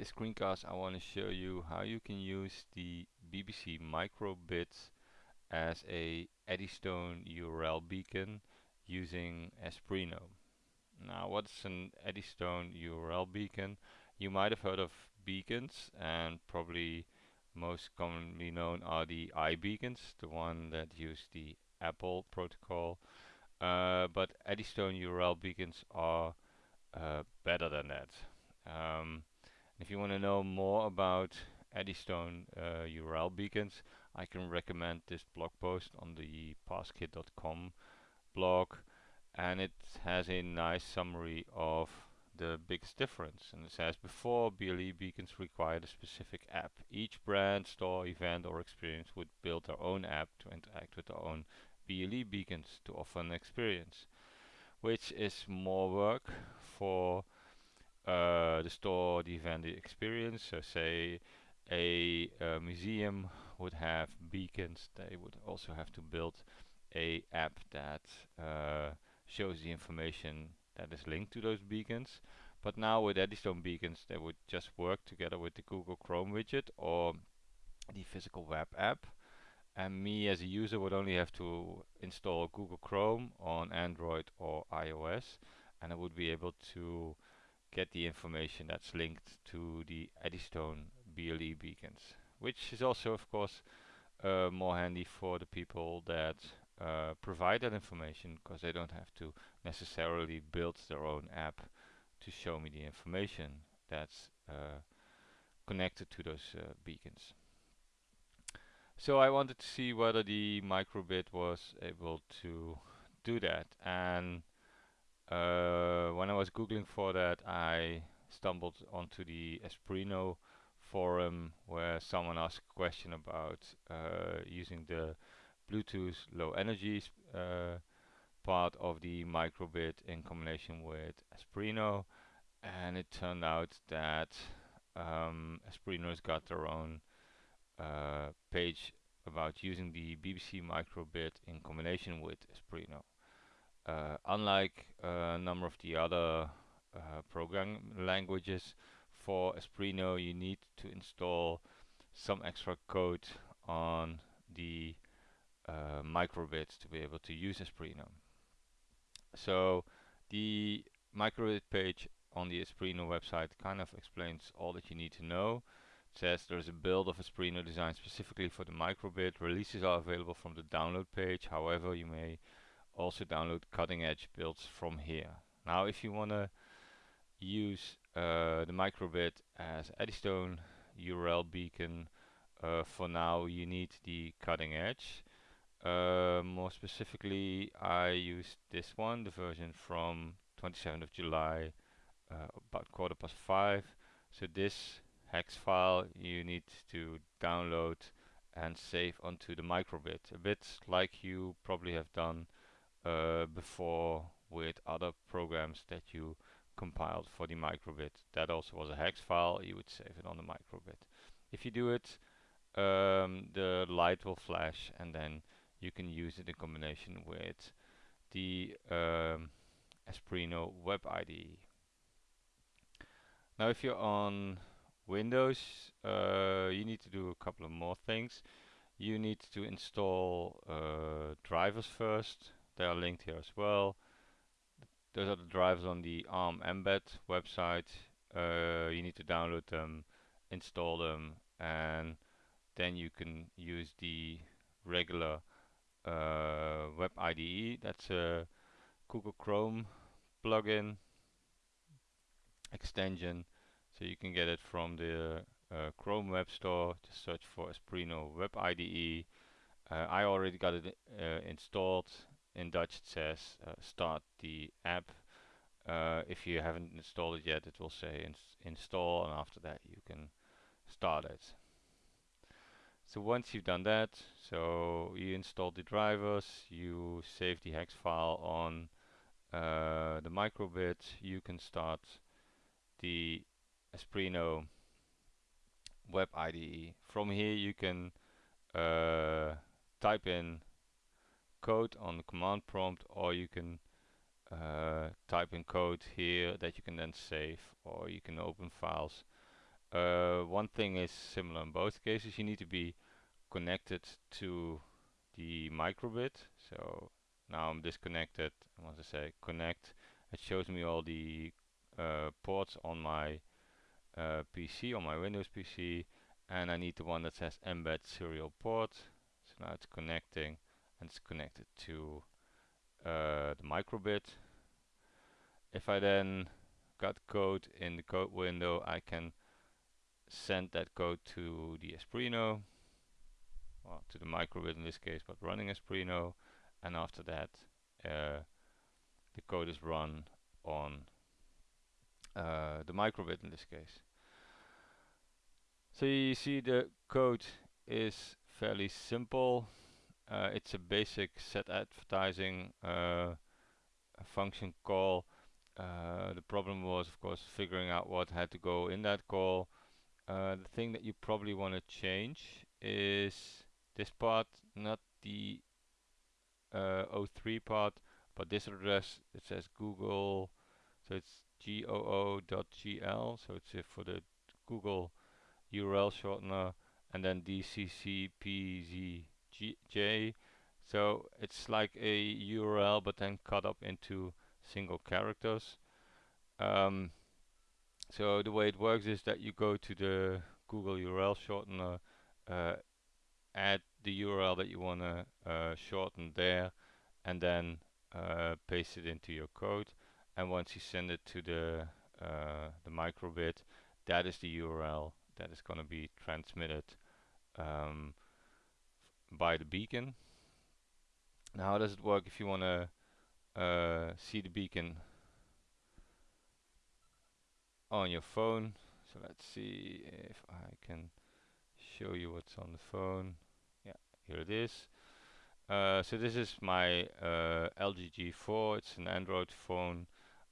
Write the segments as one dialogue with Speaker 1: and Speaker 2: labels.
Speaker 1: this screencast I want to show you how you can use the BBC microbit as a Eddystone URL beacon using Espruino. Now what's an Eddystone URL beacon? You might have heard of beacons and probably most commonly known are the iBeacons, the one that use the Apple protocol. Uh, but Eddystone URL beacons are uh, better than that. Um, if you want to know more about Eddystone uh, URL beacons, I can recommend this blog post on the passkit.com blog and it has a nice summary of the biggest difference and it says before BLE beacons required a specific app. Each brand, store, event or experience would build their own app to interact with their own BLE beacons to offer an experience which is more work for uh, the store, the event, the experience. So say a, museum would have beacons, they would also have to build a app that uh, shows the information that is linked to those beacons. But now with Eddystone beacons, they would just work together with the Google Chrome widget or the physical web app. And me as a user would only have to install Google Chrome on Android or iOS and I would be able to get the information that's linked to the Eddystone BLE beacons, which is also of course uh, more handy for the people that uh, provide that information because they don't have to necessarily build their own app to show me the information that's uh, connected to those uh, beacons. So I wanted to see whether the microbit was able to do that and uh, when I was googling for that I stumbled onto the Espruino forum where someone asked a question about uh, using the Bluetooth low energy uh, part of the microbit in combination with Espruino and it turned out that um, Espruino's got their own uh, page about using the BBC microbit in combination with Espruino. Uh, unlike a number of the other uh, program languages, for Espruino you need to install some extra code on the uh, microbit to be able to use Espruino. So the microbit page on the Espruino website kind of explains all that you need to know. It says there's a build of Espruino designed specifically for the microbit. Releases are available from the download page. However, you may also download cutting edge builds from here. Now if you want to use uh, the microbit as Eddystone URL beacon uh, for now you need the cutting edge. Uh, more specifically I used this one the version from 27th of July uh, about quarter past five. So this hex file you need to download and save onto the microbit. A bit like you probably have done uh, before with other programs that you compiled for the microbit. That also was a hex file, you would save it on the microbit. If you do it, um, the light will flash and then you can use it in combination with the um, Espruino Web IDE. Now if you're on Windows, uh, you need to do a couple of more things. You need to install uh, drivers first they are linked here as well. Those are the drivers on the ARM mbed website. Uh, you need to download them, install them, and then you can use the regular uh, web IDE. That's a Google Chrome plugin extension. So you can get it from the uh, Chrome Web Store. Just search for Espruino Web IDE. Uh, I already got it uh, installed in Dutch it says uh, start the app. Uh, if you haven't installed it yet, it will say ins install, and after that you can start it. So once you've done that, so you install the drivers, you save the hex file on uh, the microbit, you can start the Espruino web IDE. From here you can uh, type in code on the command prompt or you can uh, type in code here that you can then save or you can open files Uh, one thing is similar in both cases. You need to be connected to the microbit. So now I'm disconnected. I say connect, it shows me all the uh, ports on my uh, PC, on my Windows PC, and I need the one that says mbed serial port. So now it's connecting, and it's connected to uh, the microbit. If I then got code in the code window, I can send that code to the Espruino, or to the microbit in this case, but running Espruino, and after that, uh, the code is run on uh, the microbit in this case. So you see the code is fairly simple. Uh, it's a basic set advertising uh, function call. Uh, the problem was of course figuring out what had to go in that call. Uh, the thing that you probably want to change is this part, not the uh, 03 part, but this address it says Google, so it's goo.gl, so it's for the Google URL shortener, and then dccpzj. So it's like a URL, but then cut up into single characters. Um, so the way it works is that you go to the Google URL shortener, uh, add the URL that you want to uh, shorten there, and then uh, paste it into your code. And once you send it to the uh, the microbit, that is the URL that is going to be transmitted um, by the beacon. Now, how does it work if you want to uh, see the beacon on your phone? So let's see if I can show you what's on the phone. Yeah, here it is. Uh, so this is my uh, LG G4. It's an Android phone.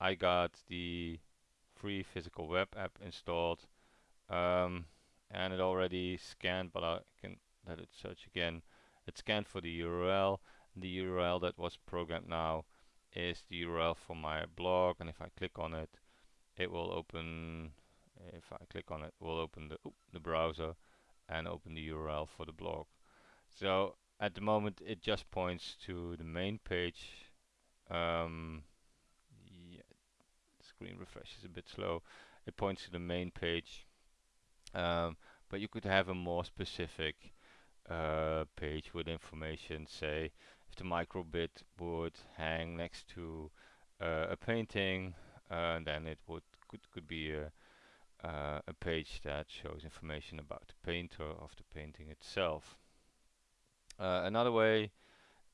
Speaker 1: I got the free physical web app installed um, and it already scanned but I can let it search again. It scanned for the URL the URL that was programmed now is the URL for my blog and if I click on it it will open if I click on it it will open the, the browser and open the URL for the blog. So at the moment it just points to the main page. Um, yeah, screen refresh is a bit slow. It points to the main page. Um, but you could have a more specific uh, page with information say if the microbit would hang next to uh, a painting uh, then it would could could be a uh, a page that shows information about the painter of the painting itself uh, another way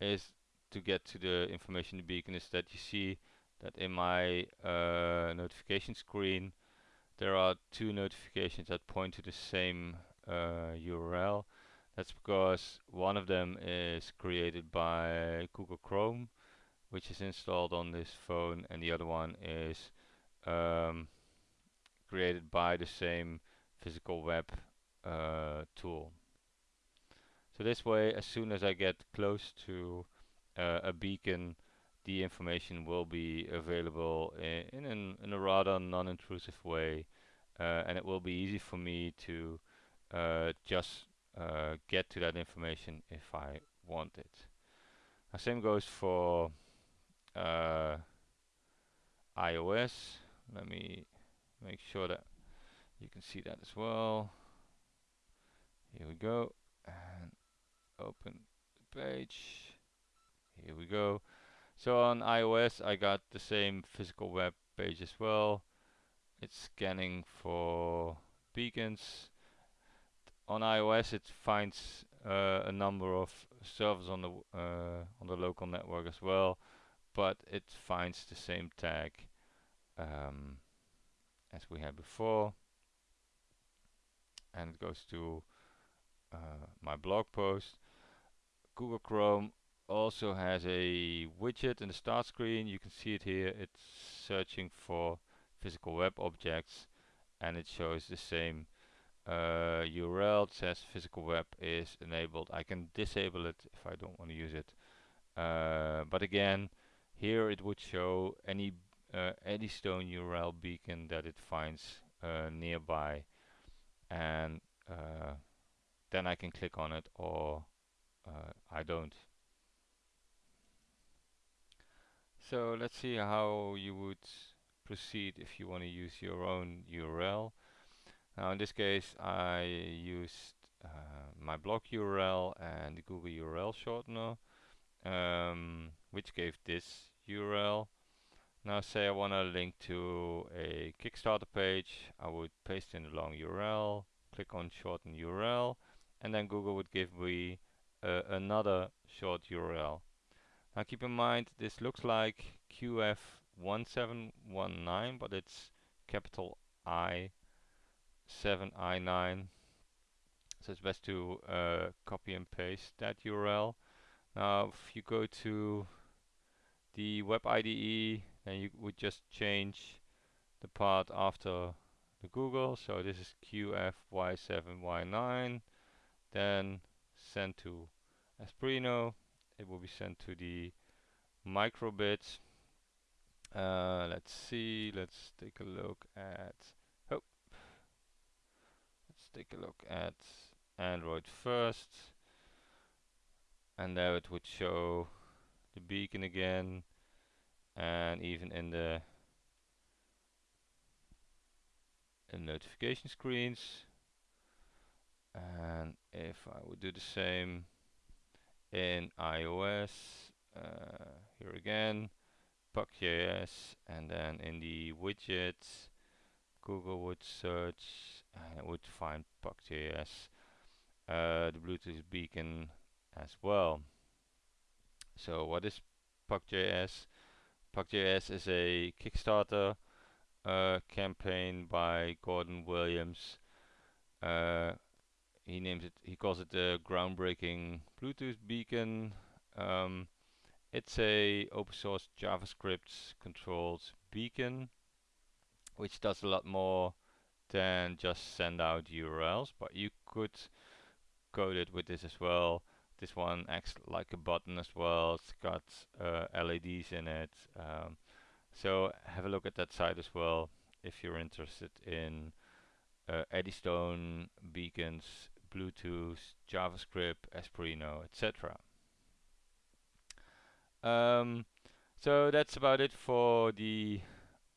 Speaker 1: is to get to the information in the beacon is that you see that in my uh, notification screen there are two notifications that point to the same URL. That's because one of them is created by Google Chrome, which is installed on this phone, and the other one is um, created by the same physical web uh, tool. So this way, as soon as I get close to uh, a beacon, the information will be available in, in, in a rather non-intrusive way uh, and it will be easy for me to uh, just uh, get to that information if I want it. Now same goes for uh, iOS. Let me make sure that you can see that as well. Here we go and open the page. Here we go. So on iOS I got the same physical web page as well. It's scanning for beacons. On iOS it finds uh, a number of servers on the uh, on the local network as well, but it finds the same tag um, as we had before, and it goes to uh, my blog post. Google Chrome also has a widget in the start screen. You can see it here. It's searching for physical web objects and it shows the same uh, URL. Says physical web is enabled. I can disable it if I don't want to use it. Uh, but again, here it would show any uh, Eddystone URL beacon that it finds uh, nearby. and uh, then I can click on it or uh, I don't. So let's see how you would proceed if you want to use your own URL. Now in this case I used uh, my blog URL and the Google URL shortener um, which gave this URL. Now say I want to link to a Kickstarter page, I would paste in the long URL, click on shorten URL, and then Google would give me uh, another short URL. Now keep in mind this looks like QF1719 but it's capital I 7i9 so it's best to uh, copy and paste that URL now if you go to the web IDE then you would just change the part after the Google. So this is QFY7Y9 then send to Espruino it will be sent to the microbit uh, let's see. Let's take a look at take a look at Android first. And there it would show the beacon again. And even in the in notification screens. And if I would do the same in iOS uh, here again. Puck.js and then in the widgets Google would search and it would find Puck.js uh, the Bluetooth beacon as well. So what is Puck.js? Puck.js is a Kickstarter uh, campaign by Gordon Williams. Uh, he names it he calls it the groundbreaking Bluetooth beacon. Um, it's a open source JavaScript controlled beacon which does a lot more than just send out URLs but you could code it with this as well this one acts like a button as well it's got uh, LEDs in it um, so have a look at that site as well if you're interested in uh, Eddystone beacons Bluetooth, JavaScript, Espruino, etc. Um, so that's about it for the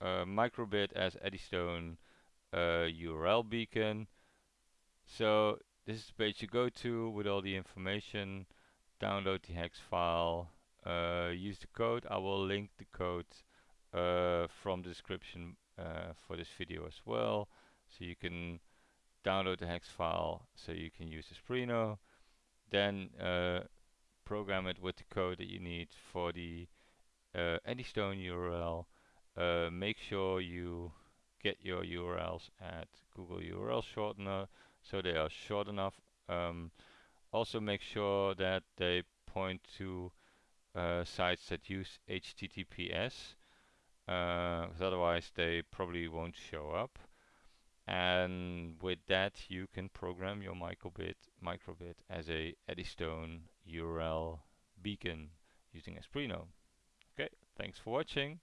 Speaker 1: uh, microbit as Eddystone uh, URL beacon. So this is the page you go to with all the information. Download the hex file. Uh, use the code. I will link the code uh, from the description uh, for this video as well. So you can download the hex file so you can use the Espruino. Then uh, program it with the code that you need for the uh, Eddystone URL. Uh, make sure you get your URLs at Google URL Shortener so they are short enough. Um, also make sure that they point to uh, sites that use HTTPS because uh, otherwise they probably won't show up and with that you can program your microbit microbit as a Eddystone URL beacon using Espruino. Okay, thanks for watching.